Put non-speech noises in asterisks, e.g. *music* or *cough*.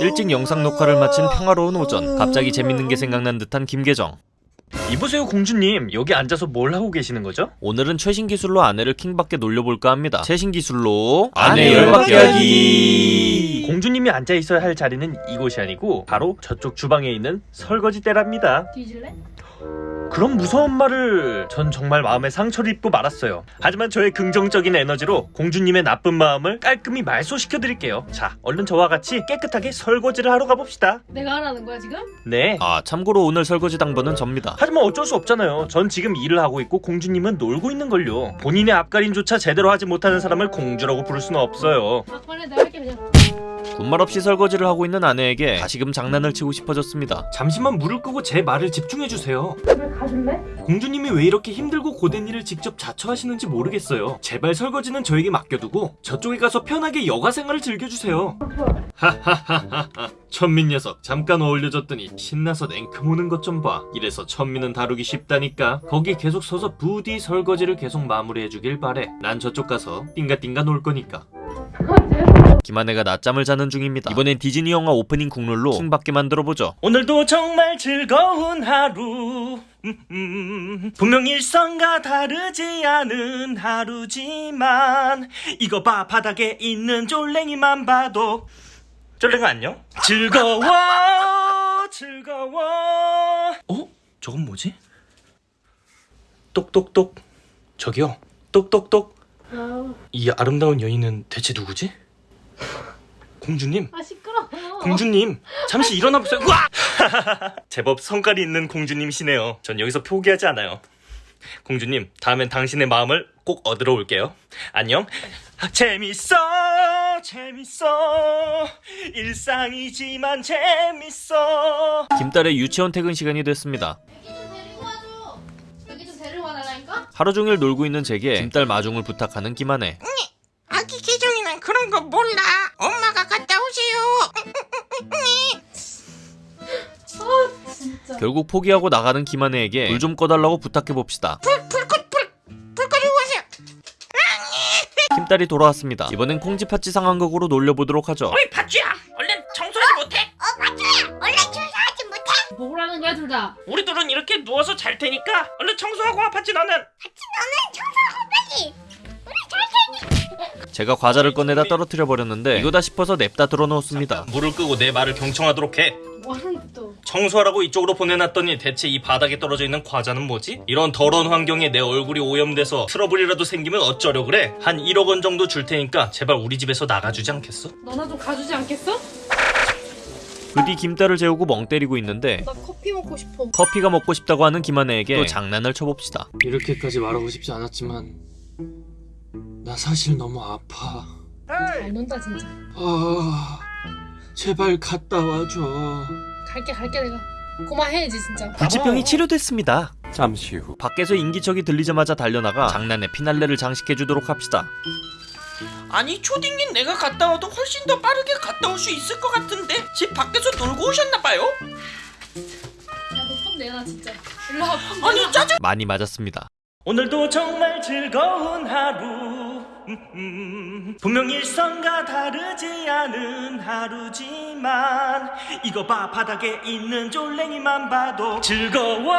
일찍 영상 녹화를 마친 평화로운 오전 갑자기 재밌는 게 생각난 듯한 김계정. 이보세요 공주님. 여기 앉아서 뭘 하고 계시는 거죠? 오늘은 최신 기술로 아내를 킹받게 놀려볼까 합니다. 최신 기술로 아내 열받게 열받게 하기. 공주님이 앉아 있어야 할 자리는 이곳이 아니고 바로 저쪽 주방에 있는 설거지대랍니다. 뒤질래? 그런 무서운 말을 전 정말 마음에 상처를 입고 말았어요 하지만 저의 긍정적인 에너지로 공주님의 나쁜 마음을 깔끔히 말소시켜 드릴게요 자 얼른 저와 같이 깨끗하게 설거지를 하러 가봅시다 내가 하라는 거야 지금? 네 아 참고로 오늘 설거지 당번은 접니다 하지만 어쩔 수 없잖아요. 전 지금 일을 하고 있고 공주님은 놀고 있는 걸요. 본인의 앞가림조차 제대로 하지 못하는 사람을 공주라고 부를 수는 없어요. 아 그래 내가 할게 그냥 군말 없이 설거지를 하고 있는 아내에게 다시금 장난을 치고 싶어졌습니다 잠시만 물을 끄고 제 말을 집중해 주세요. 집에 가줄래? 공주님이 왜 이렇게 힘들고 고된 일을 직접 자처하시는지 모르겠어요. 제발 설거지는 저에게 맡겨두고 저쪽에 가서 편하게 여가 생활을 즐겨주세요. 하하하하하. 천민 녀석 잠깐 어울려줬더니 신나서 냉큼 오는 것 좀 봐. 이래서 천민은 다루기 쉽다니까. 거기 계속 서서 부디 설거지를 계속 마무리해주길 바래. 난 저쪽 가서 띵가띵가 놀 거니까. 김아내가 낮잠을 자는 중입니다. 이번엔 디즈니 영화 오프닝 국룰로 킹받게 만들어보죠. 오늘도 정말 즐거운 하루. 음, 음, 분명 일상과 다르지 않은 하루지만 이거 봐 바닥에 있는 쫄랭이만 봐도. 쫄랭아 안녕? 즐거워 즐거워. 어? 저건 뭐지? 똑똑똑. 저기요. 똑똑똑. 이 아름다운 여인은 대체 누구지? 공주님 아 시끄러 공주님 잠시 일어나 보세요. 우와! *laughs* 제법 성깔이 있는 공주님이시네요. 전 여기서 포기하지 않아요. 공주님 다음엔 당신의 마음을 꼭 얻으러 올게요. 안녕. 재밌어 재밌어 일상이지만 재밌어 김딸의 유치원 퇴근 시간이 됐습니다 애기 좀 데리고 와줘 애기 좀 데리고 와달라니까? 하루 종일 놀고 있는 제게 김딸 마중을 부탁하는 김아내 아기 계정이는 그런 거 몰라. 결국 포기하고 나가는 김아내에게 불 좀 꺼달라고 부탁해봅시다. 김딸이 돌아왔습니다 이번엔 콩쥐팥쥐 상황극으로 놀려보도록 하죠 어이 팥쥐야, 얼른 청소하지 못해? 어 팥쥐야, 얼른 청소하지 못해? 뭐라는 거야 둘 다 우리 둘은 이렇게 누워서 잘 테니까 얼른 청소하고 와 팥쥐 너는. 팥쥐 너는 청소하고 빨리. 제가 과자를 꺼내다 떨어뜨려 버렸는데 이거다 싶어서 냅다 들어놓았습니다 물을 끄고 내 말을 경청하도록 해 뭐하는데 또 청소하라고 이쪽으로 보내놨더니 대체 이 바닥에 떨어져 있는 과자는 뭐지? 이런 더러운 환경에 내 얼굴이 오염돼서 트러블이라도 생기면 어쩌려 그래? 한 1억 원 정도 줄 테니까 제발 우리 집에서 나가주지 않겠어? 너나 좀 가주지 않겠어? 그뒤 김딸을 재우고 멍 때리고 있는데 나 커피 먹고 싶어 커피가 먹고 싶다고 하는 김아내에게 또 장난을 쳐봅시다 이렇게까지 말하고 싶지 않았지만 나 사실 너무 아파. 잘 논다 진짜. 아 제발 갔다 와줘. 갈게 갈게 내가. 고마해야지 진짜. 불치병이 치료됐습니다. 잠시 후. 밖에서 인기척이 들리자마자 달려나가 장난의 피날레를 장식해주도록 합시다. 아니 초딩인 내가 갔다 와도 훨씬 더 빠르게 갔다 올 수 있을 것 같은데? 집 밖에서 놀고 오셨나 봐요? 야너 폰 내놔 진짜. 일로 와폰 내놔. 아니 짜증. 많이 맞았습니다 오늘도 정말 즐거운 하루. 분명 일상과 다르지 않은 하루지만 이거 봐 바닥에 있는 쫄랭이만 봐도 즐거워